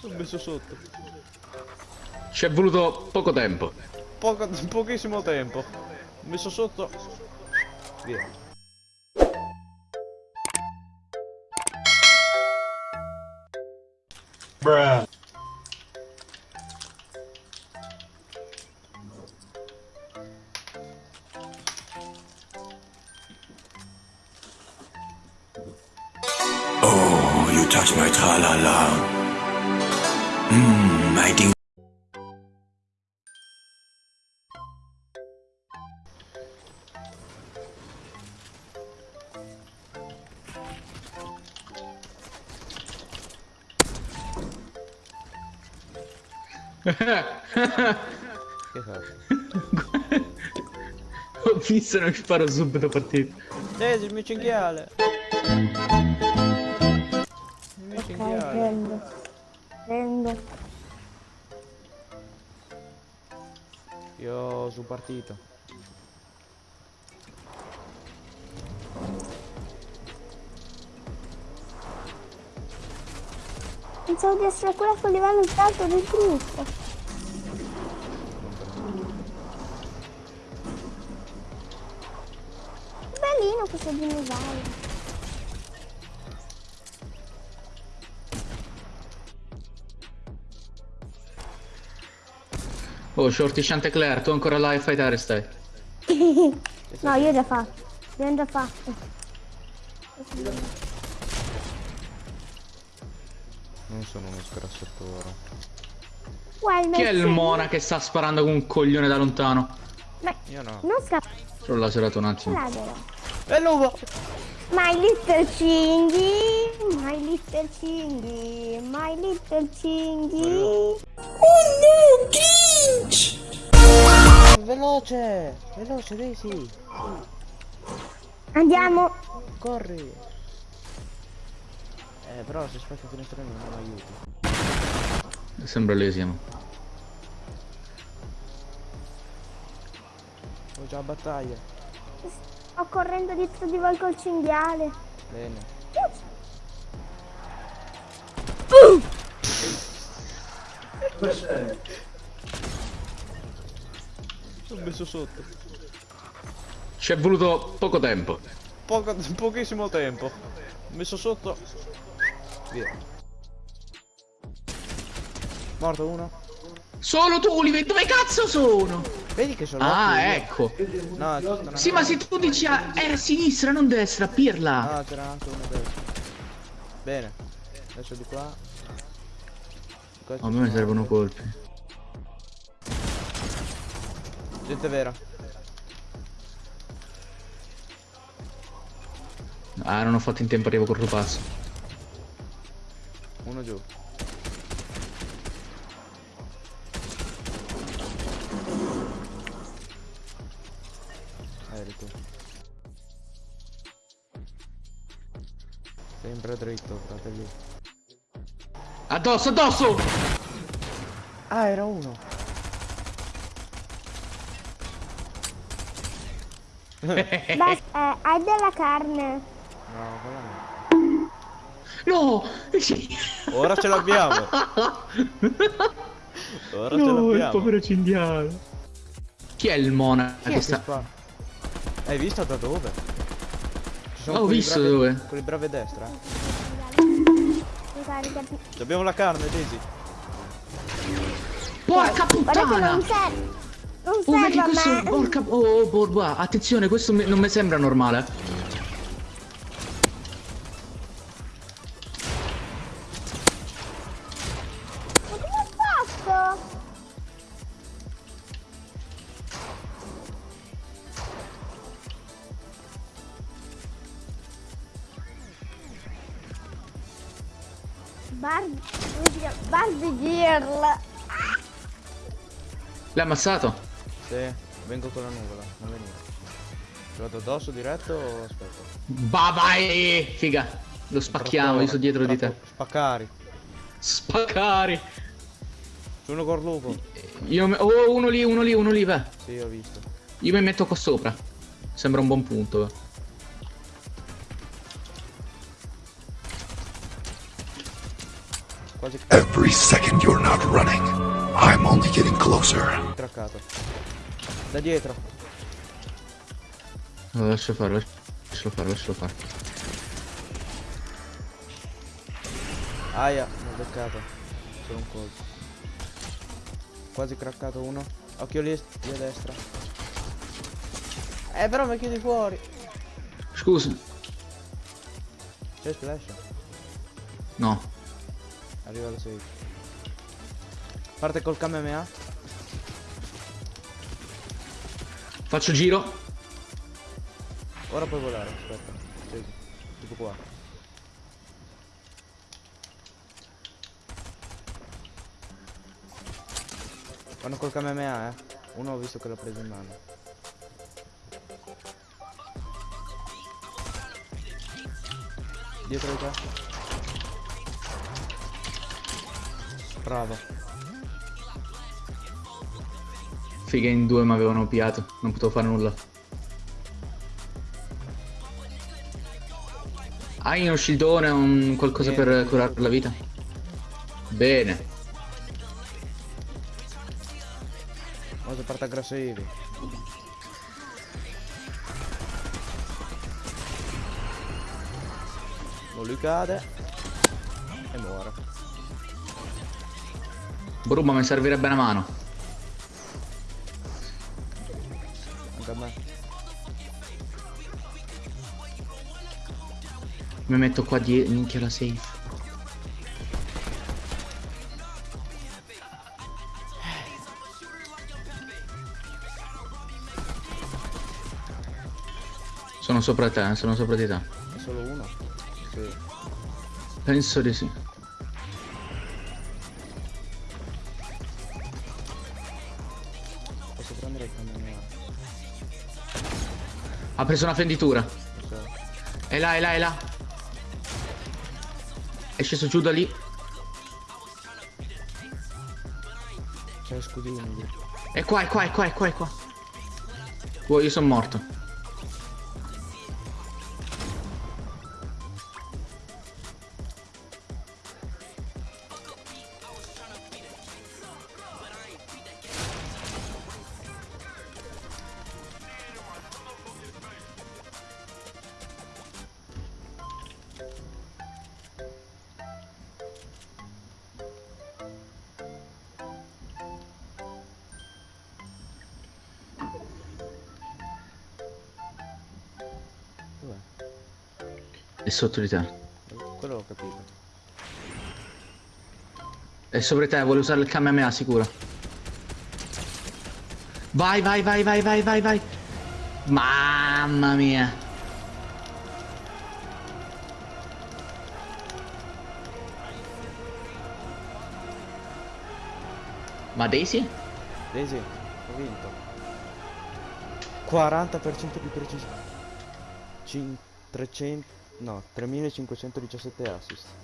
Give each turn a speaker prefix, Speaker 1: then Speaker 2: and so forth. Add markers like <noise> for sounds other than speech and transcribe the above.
Speaker 1: L'ho messo sotto.
Speaker 2: Ci è voluto poco tempo.
Speaker 1: Poco, pochissimo tempo. L'ho messo sotto. Via.
Speaker 3: Bruh.
Speaker 4: Oh, you touch my tra-la-la. Mmm,
Speaker 1: Che fai? <laughs>
Speaker 2: Ho visto e non sparo subito partito.
Speaker 1: Desi, il mio cinghiale. Il mio
Speaker 5: Ok,
Speaker 1: cinghiale.
Speaker 5: prendo. Prendo.
Speaker 1: Io su partito.
Speaker 5: Pensavo di essere quella con livello più alto del gruppo. Bellino questo dinosauro.
Speaker 2: Oh, Shorty Chantecler, tu ancora là a fightare stai. <laughs>
Speaker 5: No, io ho già fatto. Io ho già fatto.
Speaker 1: Non sono uno scrassatore.
Speaker 5: Guarda,
Speaker 2: Chi è il mona che sta sparando con un coglione da lontano?
Speaker 5: Ma
Speaker 1: Io no.
Speaker 5: non scappa
Speaker 2: Solo l'ha serato un attimo.
Speaker 1: E l'uovo!
Speaker 5: My little cinghi, my little cinghi, my little cinghi.
Speaker 1: Veloce! Veloce, Daisy!
Speaker 5: Andiamo.
Speaker 1: Corri! Eh, però se spacca il finestrino non aiuti.
Speaker 2: Sembra lesimo.
Speaker 1: Ho già battaglia.
Speaker 5: Sto correndo dietro di voi col cinghiale.
Speaker 1: Bene. L'ho messo sotto.
Speaker 2: Ci è voluto poco tempo.
Speaker 1: Poco, pochissimo tempo. L'ho messo sotto. Via. Morto uno.
Speaker 2: Solo tu, Oliver, dove cazzo sono?
Speaker 1: Vedi che sono
Speaker 2: Ah, ecco.
Speaker 1: No, una-
Speaker 2: Sì, ma se tu dici a, a sinistra, non destra, pirla.
Speaker 1: No, c'era anche uno destra. Bene. Adesso di qua. Di
Speaker 2: A me
Speaker 1: sono-
Speaker 2: servono colpi.
Speaker 1: Gente vera.
Speaker 2: Ah, non ho fatto in tempo, arrivo col rupazzo.
Speaker 1: Uno giù. Eri tu. Sempre dritto, fratelli.
Speaker 2: Addosso, addosso!
Speaker 1: Ah, era uno.
Speaker 5: Basta, eh, hai della carne.
Speaker 1: No, quella no.
Speaker 2: No!
Speaker 1: Ora ce l'abbiamo. Ora ce
Speaker 2: No, il
Speaker 1: l'abbiamo.
Speaker 2: povero cinghiale. Chi è il mona
Speaker 1: Chi
Speaker 2: sta...
Speaker 1: Hai visto da dove? Ci
Speaker 2: Ho visto
Speaker 1: bravi-
Speaker 2: dove.
Speaker 1: Quelli bravi a destra.
Speaker 5: Ricaricati.
Speaker 1: Abbiamo la carne, Daisy.
Speaker 2: Porca puttana!
Speaker 5: non serve. Non
Speaker 2: Oh,
Speaker 5: serve
Speaker 2: vedi
Speaker 5: a
Speaker 2: questo...
Speaker 5: me.
Speaker 2: Porca... Oh, oh, borba. Attenzione, questo non mi sembra normale.
Speaker 5: Bar... come si chiama? Barbie Girl.
Speaker 2: L'hai ammazzato?
Speaker 1: Sì, vengo con la nuvola, non venire. Ci vado addosso diretto o aspetta?
Speaker 2: Va vai! Figa. Lo spacchiamo, io sono dietro di te.
Speaker 1: Spaccari.
Speaker 2: Spaccari!
Speaker 1: Sono col lupo.
Speaker 2: Io... Oh, uno lì, uno lì, uno lì, va.
Speaker 1: Sì, ho visto.
Speaker 2: Io mi metto qua sopra. Sembra un buon punto. va.
Speaker 1: Quasi
Speaker 4: Every second you're not running, I'm only getting closer.
Speaker 1: craccato. Da dietro.
Speaker 2: Lo lascio fare, lascialo fare, lascialo fare.
Speaker 1: Aia, mi ho beccato. Solo un colpo. Quasi craccato uno. Occhio lì, lì a destra. Eh però mi chiudi fuori.
Speaker 2: Scusa.
Speaker 1: C'è splash.
Speaker 2: No.
Speaker 1: Arriva lo 6. Parte col KMA.
Speaker 2: Faccio giro.
Speaker 1: Ora puoi volare, aspetta. Sì. Tipo qua. Vanno col KMA, eh. Uno ho visto che l'ha preso in mano. Dietro di te. Bravo.
Speaker 2: Figa in due mi avevano piato. Non potevo fare nulla. Hai uno shieldone, un qualcosa
Speaker 1: Niente,
Speaker 2: per curare la vita? Bene.
Speaker 1: Ora parte aggressivi. Non lui cade. E muore.
Speaker 2: Bruma mi servirebbe una mano. Mi metto qua dietro. Minchia la safe. Sono sopra te, eh, sono sopra di te.
Speaker 1: È solo uno? Sì.
Speaker 2: Penso di sì.
Speaker 1: Posso prendere il camion?
Speaker 2: Ha preso una fenditura.
Speaker 1: So.
Speaker 2: È là, è là, è là. È sceso giù da lì.
Speaker 1: C'è scudino lì.
Speaker 2: È qua, è qua, è qua, è qua, è qua. Oh, io sono morto. È sotto di te.
Speaker 1: Quello l'ho capito.
Speaker 2: È sopra di te, vuole usare il Kamehameha sicuro. Vai, vai, vai, vai, vai, vai, vai. Mamma mia. Ma Daisy?
Speaker 1: Daisy, ho vinto. 40% di precisione. 300... No, 3517 assist.